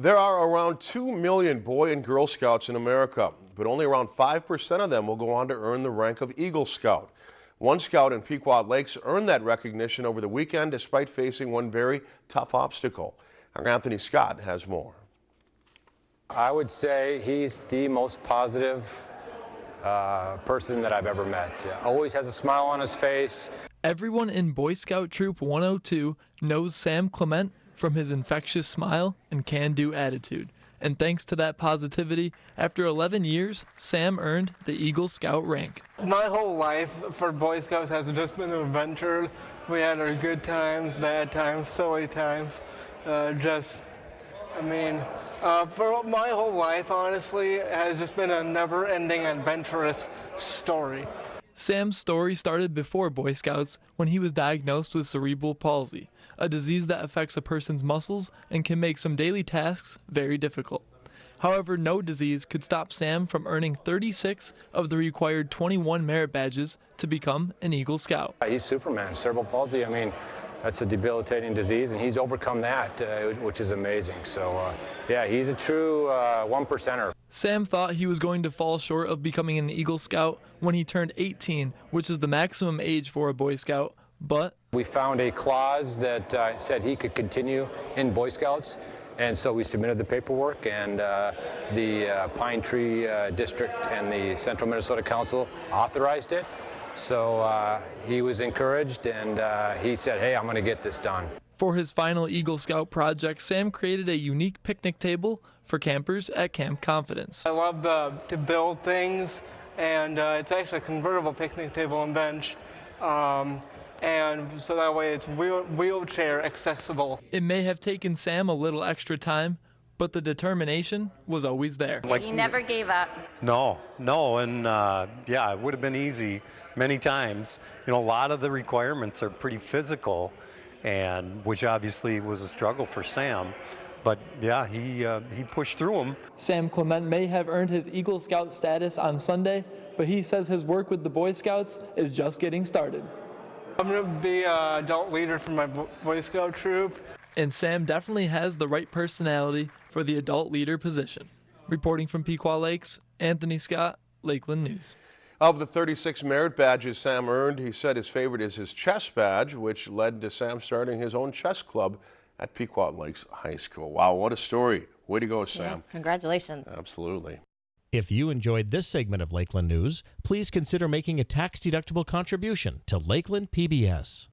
There are around 2 million Boy and Girl Scouts in America, but only around 5% of them will go on to earn the rank of Eagle Scout. One scout in Pequot Lakes earned that recognition over the weekend despite facing one very tough obstacle. Our Anthony Scott has more. I would say he's the most positive uh, person that I've ever met. Always has a smile on his face. Everyone in Boy Scout Troop 102 knows Sam Clement from his infectious smile and can do attitude. And thanks to that positivity, after 11 years, Sam earned the Eagle Scout rank. My whole life for Boy Scouts has just been an adventure. We had our good times, bad times, silly times. Uh, just, I mean, uh, for my whole life, honestly, has just been a never ending adventurous story. Sam's story started before Boy Scouts when he was diagnosed with cerebral palsy, a disease that affects a person's muscles and can make some daily tasks very difficult. However, no disease could stop Sam from earning 36 of the required 21 merit badges to become an Eagle Scout. He's Superman, cerebral palsy. I mean, that's a debilitating disease, and he's overcome that, uh, which is amazing. So, uh, yeah, he's a true uh, one percenter. Sam thought he was going to fall short of becoming an Eagle Scout when he turned 18, which is the maximum age for a Boy Scout, but we found a clause that uh, said he could continue in Boy Scouts. And so we submitted the paperwork, and uh, the uh, Pine Tree uh, District and the Central Minnesota Council authorized it. So uh, he was encouraged and uh, he said, hey, I'm going to get this done. For his final Eagle Scout project, Sam created a unique picnic table for campers at Camp Confidence. I love uh, to build things, and uh, it's actually a convertible picnic table and bench. Um, and so that way it's wheel wheelchair accessible. It may have taken Sam a little extra time, but the determination was always there. Like, he never gave up. No, no, and uh, yeah, it would have been easy many times. You know, a lot of the requirements are pretty physical, and which obviously was a struggle for Sam. But yeah, he uh, he pushed through them. Sam Clement may have earned his Eagle Scout status on Sunday, but he says his work with the Boy Scouts is just getting started. I'm going to be an adult leader for my Boy Scout troop. And Sam definitely has the right personality for the adult leader position. Reporting from Pequot Lakes, Anthony Scott, Lakeland News. Of the 36 merit badges Sam earned, he said his favorite is his chess badge, which led to Sam starting his own chess club at Pequot Lakes High School. Wow, what a story. Way to go, Sam. Yes, congratulations. Absolutely. If you enjoyed this segment of Lakeland News, please consider making a tax-deductible contribution to Lakeland PBS.